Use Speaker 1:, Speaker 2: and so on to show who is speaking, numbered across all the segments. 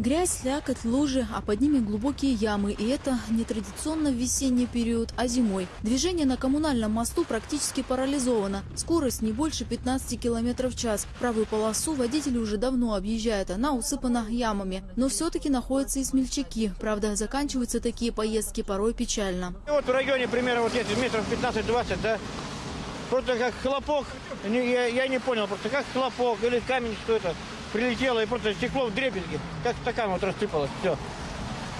Speaker 1: Грязь, слякоть, лужи, а под ними глубокие ямы. И это не традиционно в весенний период, а зимой. Движение на коммунальном мосту практически парализовано. Скорость не больше 15 км в час. Правую полосу водители уже давно объезжают. Она усыпана ямами. Но все-таки находятся и смельчаки. Правда, заканчиваются такие поездки порой печально.
Speaker 2: И Вот в районе примерно вот здесь метров 15-20, да, просто как хлопок, я, я не понял, просто как хлопок или камень, что это, прилетело и просто стекло в дребезги, как стакан вот рассыпалось, все.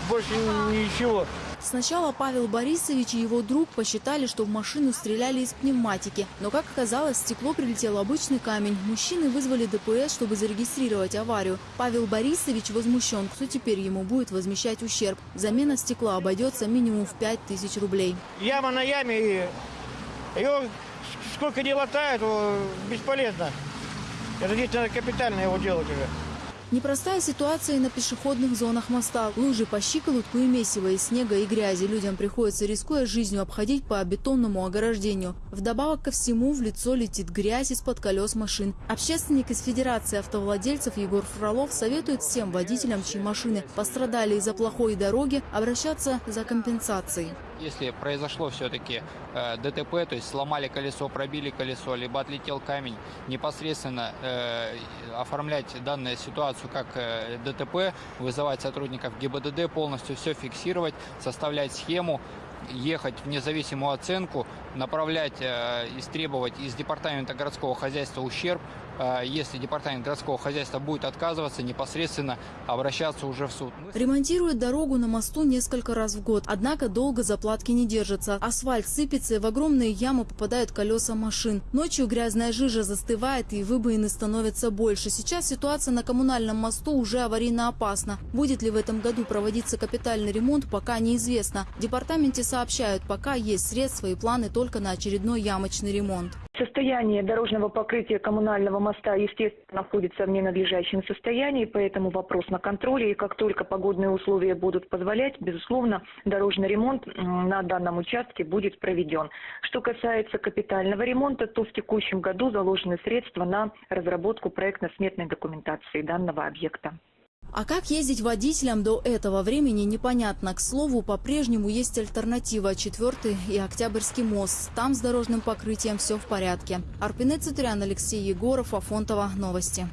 Speaker 2: Больше ничего.
Speaker 1: Сначала Павел Борисович и его друг посчитали, что в машину стреляли из пневматики. Но, как оказалось, в стекло прилетел обычный камень. Мужчины вызвали ДПС, чтобы зарегистрировать аварию. Павел Борисович возмущен, кто теперь ему будет возмещать ущерб. Замена стекла обойдется минимум в 5000 рублей.
Speaker 2: Яма на яме, и ее сколько не латают, бесполезно. Это здесь надо капитально его делать уже.
Speaker 1: Непростая ситуация и на пешеходных зонах моста. Лужи по щиколотку и месиво из снега и грязи. Людям приходится, рискуя жизнью, обходить по бетонному ограждению. Вдобавок ко всему в лицо летит грязь из-под колес машин. Общественник из Федерации автовладельцев Егор Фролов советует всем водителям, чьи машины пострадали из-за плохой дороги, обращаться за компенсацией.
Speaker 3: Если произошло все-таки э, ДТП, то есть сломали колесо, пробили колесо, либо отлетел камень, непосредственно э, оформлять данную ситуацию как э, ДТП, вызывать сотрудников ГИБДД, полностью все фиксировать, составлять схему, ехать в независимую оценку, направлять, э, истребовать из департамента городского хозяйства ущерб. Э, если департамент городского хозяйства будет отказываться, непосредственно обращаться уже в суд.
Speaker 1: Ремонтируют дорогу на мосту несколько раз в год. Однако долго заплатки не держатся. Асфальт сыпется, и в огромные ямы попадают колеса машин. Ночью грязная жижа застывает, и выбоины становятся больше. Сейчас ситуация на коммунальном мосту уже аварийно опасна. Будет ли в этом году проводиться капитальный ремонт, пока неизвестно. В департаменте сообщают, пока есть средства и планы только на очередной ямочный ремонт.
Speaker 4: Состояние дорожного покрытия коммунального моста, естественно, находится в ненадлежащем состоянии, поэтому вопрос на контроле. И как только погодные условия будут позволять, безусловно, дорожный ремонт на данном участке будет проведен. Что касается капитального ремонта, то в текущем году заложены средства на разработку проектно-сметной документации данного объекта.
Speaker 1: А как ездить водителям до этого времени непонятно. К слову, по-прежнему есть альтернатива. Четвертый и Октябрьский мост. Там с дорожным покрытием все в порядке. Арпинет Цитриан, Алексей Егоров, Афонтова. Новости.